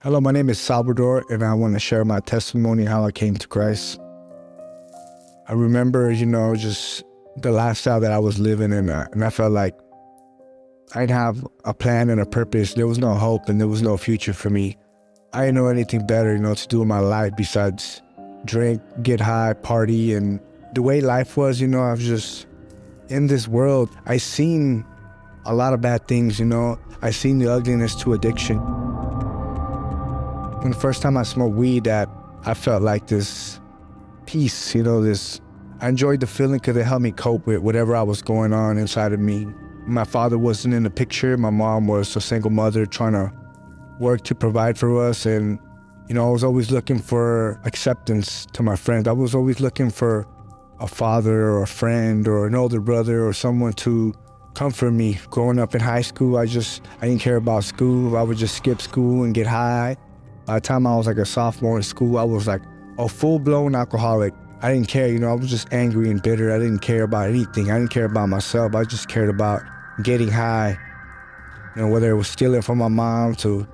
Hello, my name is Salvador, and I want to share my testimony how I came to Christ. I remember, you know, just the lifestyle that I was living in, uh, and I felt like I'd have a plan and a purpose. There was no hope and there was no future for me. I didn't know anything better, you know, to do in my life besides drink, get high, party, and the way life was, you know, I was just in this world. I seen a lot of bad things, you know. I seen the ugliness to addiction. When the first time I smoked weed, that I felt like this peace, you know, this. I enjoyed the feeling because it helped me cope with whatever I was going on inside of me. My father wasn't in the picture. My mom was a single mother trying to work to provide for us. And, you know, I was always looking for acceptance to my friends. I was always looking for a father or a friend or an older brother or someone to comfort me. Growing up in high school, I just, I didn't care about school. I would just skip school and get high. By the time I was like a sophomore in school, I was like a full-blown alcoholic. I didn't care, you know, I was just angry and bitter. I didn't care about anything. I didn't care about myself. I just cared about getting high. You know, whether it was stealing from my mom to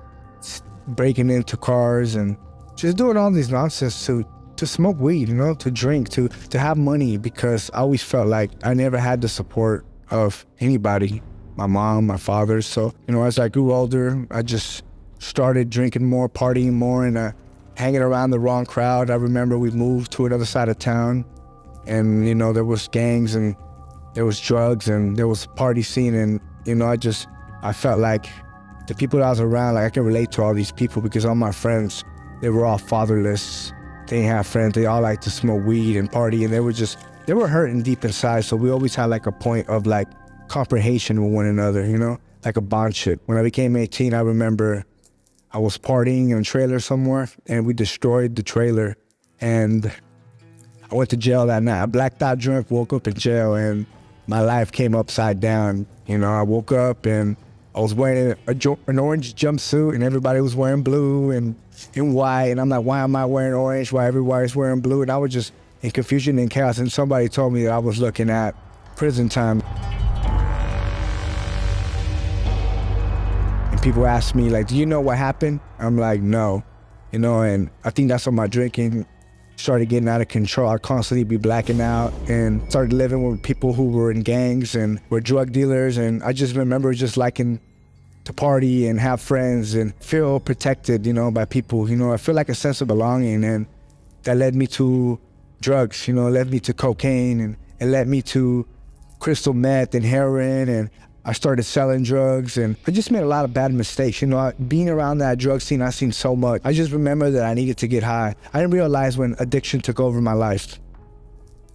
breaking into cars and just doing all these nonsense to to smoke weed, you know, to drink, to to have money because I always felt like I never had the support of anybody, my mom, my father. So, you know, as I grew older, I just started drinking more, partying more, and uh, hanging around the wrong crowd. I remember we moved to another side of town, and you know there was gangs and there was drugs and there was party scene, and you know I just I felt like the people that I was around, like I can relate to all these people because all my friends, they were all fatherless. They didn't have friends. They all like to smoke weed and party, and they were just they were hurting deep inside. So we always had like a point of like comprehension with one another, you know, like a bond shit. When I became 18, I remember I was partying in a trailer somewhere and we destroyed the trailer. And I went to jail that night. I blacked out drunk, woke up in jail, and my life came upside down. You know, I woke up and I was wearing a, an orange jumpsuit and everybody was wearing blue and, and white. And I'm like, why am I wearing orange? Why everybody's wearing blue? And I was just in confusion and chaos. And somebody told me that I was looking at prison time. People ask me like, do you know what happened? I'm like, no, you know, and I think that's when my drinking started getting out of control. I'd constantly be blacking out and started living with people who were in gangs and were drug dealers. And I just remember just liking to party and have friends and feel protected, you know, by people. You know, I feel like a sense of belonging and that led me to drugs, you know, led me to cocaine and it led me to crystal meth and heroin and I started selling drugs and I just made a lot of bad mistakes. You know, I, being around that drug scene, I seen so much. I just remember that I needed to get high. I didn't realize when addiction took over my life.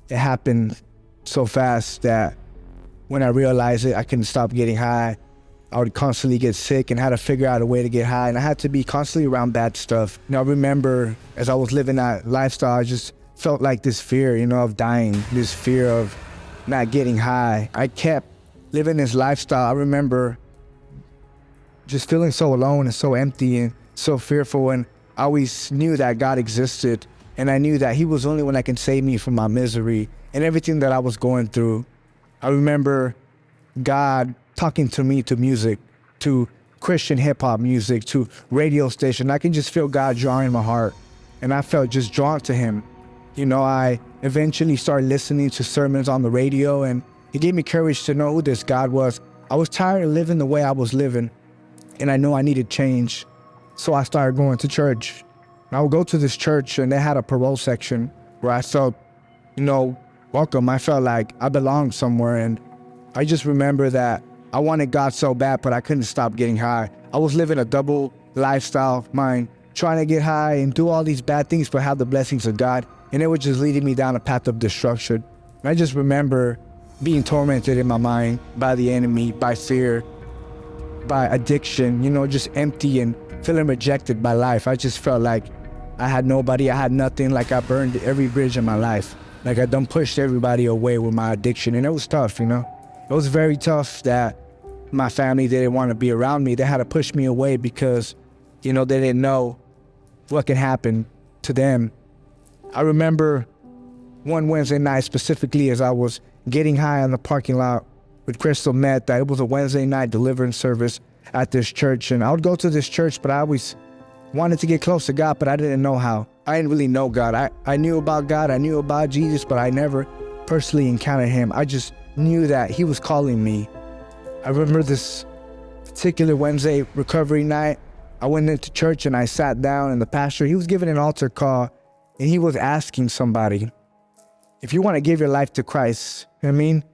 It happened so fast that when I realized it, I couldn't stop getting high. I would constantly get sick and had to figure out a way to get high. And I had to be constantly around bad stuff. Know, I remember as I was living that lifestyle, I just felt like this fear, you know, of dying, this fear of not getting high. I kept living this lifestyle, I remember just feeling so alone and so empty and so fearful. And I always knew that God existed. And I knew that He was the only one that can save me from my misery and everything that I was going through. I remember God talking to me to music, to Christian hip hop music, to radio station. I can just feel God drawing my heart. And I felt just drawn to Him. You know, I eventually started listening to sermons on the radio and he gave me courage to know who this God was. I was tired of living the way I was living, and I knew I needed change. So I started going to church. I would go to this church, and they had a parole section where I felt, you know, welcome. I felt like I belonged somewhere. And I just remember that I wanted God so bad, but I couldn't stop getting high. I was living a double lifestyle of mine, trying to get high and do all these bad things, but have the blessings of God. And it was just leading me down a path of destruction. And I just remember being tormented in my mind by the enemy, by fear, by addiction, you know, just empty and feeling rejected by life. I just felt like I had nobody, I had nothing, like I burned every bridge in my life. Like I done pushed everybody away with my addiction and it was tough, you know? It was very tough that my family didn't want to be around me. They had to push me away because, you know, they didn't know what could happen to them. I remember one Wednesday night specifically as I was getting high in the parking lot with crystal meth. That it was a Wednesday night deliverance service at this church, and I would go to this church, but I always wanted to get close to God, but I didn't know how. I didn't really know God. I, I knew about God, I knew about Jesus, but I never personally encountered him. I just knew that he was calling me. I remember this particular Wednesday recovery night. I went into church and I sat down, and the pastor, he was giving an altar call, and he was asking somebody, if you want to give your life to Christ, you know I mean,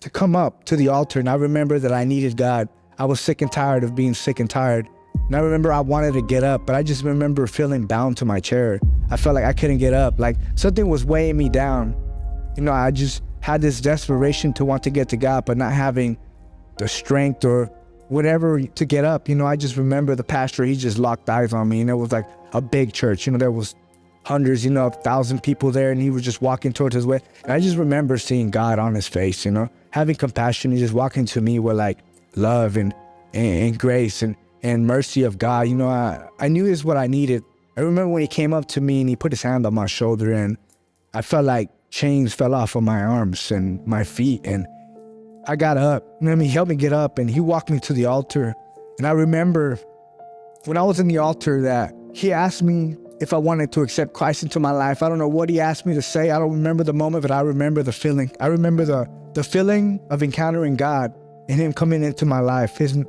to come up to the altar. And I remember that I needed God. I was sick and tired of being sick and tired. And I remember I wanted to get up, but I just remember feeling bound to my chair. I felt like I couldn't get up, like something was weighing me down. You know, I just had this desperation to want to get to God, but not having the strength or whatever to get up. You know, I just remember the pastor, he just locked eyes on me and it was like a big church. You know, there was hundreds, you know, a thousand people there and he was just walking towards his way. And I just remember seeing God on his face, you know, having compassion and just walking to me with like love and, and, and grace and, and mercy of God. You know, I, I knew this is what I needed. I remember when he came up to me and he put his hand on my shoulder and I felt like chains fell off of my arms and my feet and I got up. I mean, he helped me get up and he walked me to the altar. And I remember when I was in the altar that he asked me if I wanted to accept Christ into my life. I don't know what he asked me to say. I don't remember the moment, but I remember the feeling. I remember the, the feeling of encountering God and him coming into my life. His,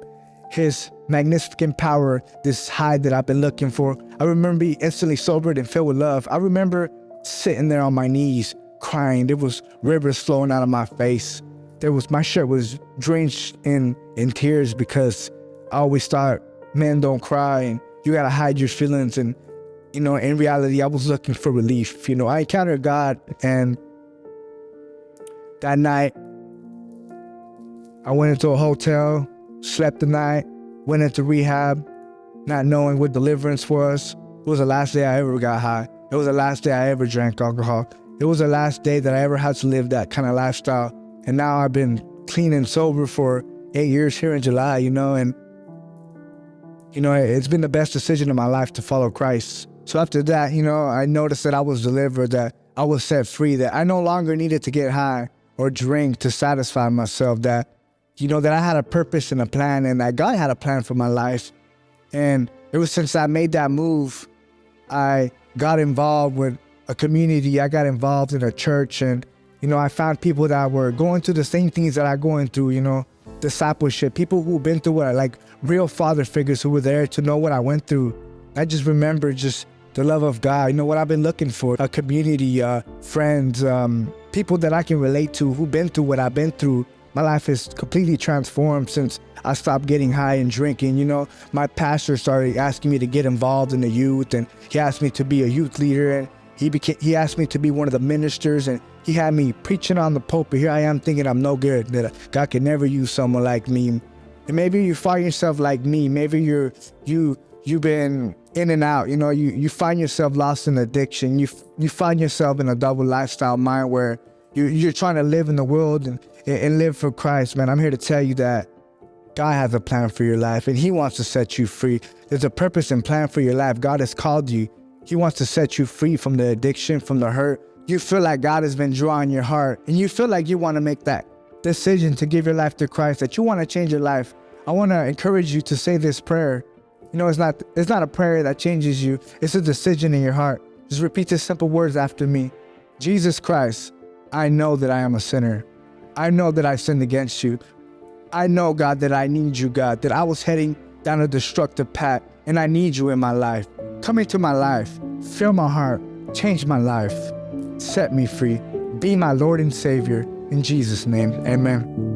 his magnificent power, this high that I've been looking for. I remember being instantly sobered and filled with love. I remember sitting there on my knees crying. There was rivers flowing out of my face there was my shirt was drenched in in tears because I always thought men don't cry and you gotta hide your feelings and you know in reality I was looking for relief. You know I encountered God and that night I went into a hotel, slept the night, went into rehab, not knowing what deliverance was. It was the last day I ever got high. It was the last day I ever drank alcohol. It was the last day that I ever had to live that kind of lifestyle. And now I've been clean and sober for eight years here in July, you know, and, you know, it's been the best decision of my life to follow Christ. So after that, you know, I noticed that I was delivered, that I was set free, that I no longer needed to get high or drink to satisfy myself, that, you know, that I had a purpose and a plan and that God had a plan for my life. And it was since I made that move, I got involved with a community, I got involved in a church and you know, I found people that were going through the same things that I'm going through, you know, discipleship, people who've been through what, like real father figures who were there to know what I went through. I just remember just the love of God, you know, what I've been looking for, a community, uh, friends, um, people that I can relate to who've been through what I've been through. My life is completely transformed since I stopped getting high and drinking. You know, my pastor started asking me to get involved in the youth and he asked me to be a youth leader and he became he asked me to be one of the ministers and he had me preaching on the pulpit. Here I am thinking I'm no good, that God can never use someone like me. And maybe you find yourself like me. Maybe you're you you've been in and out. You know, you you find yourself lost in addiction. You you find yourself in a double lifestyle mind where you you're trying to live in the world and and live for Christ, man. I'm here to tell you that God has a plan for your life and He wants to set you free. There's a purpose and plan for your life. God has called you. He wants to set you free from the addiction, from the hurt, you feel like God has been drawing your heart and you feel like you want to make that decision to give your life to Christ, that you want to change your life, I want to encourage you to say this prayer. You know, it's not it's not a prayer that changes you. It's a decision in your heart. Just repeat these simple words after me. Jesus Christ, I know that I am a sinner. I know that I sinned against you. I know, God, that I need you, God, that I was heading down a destructive path and I need you in my life. Come into my life, fill my heart, change my life set me free. Be my Lord and Savior. In Jesus' name, amen.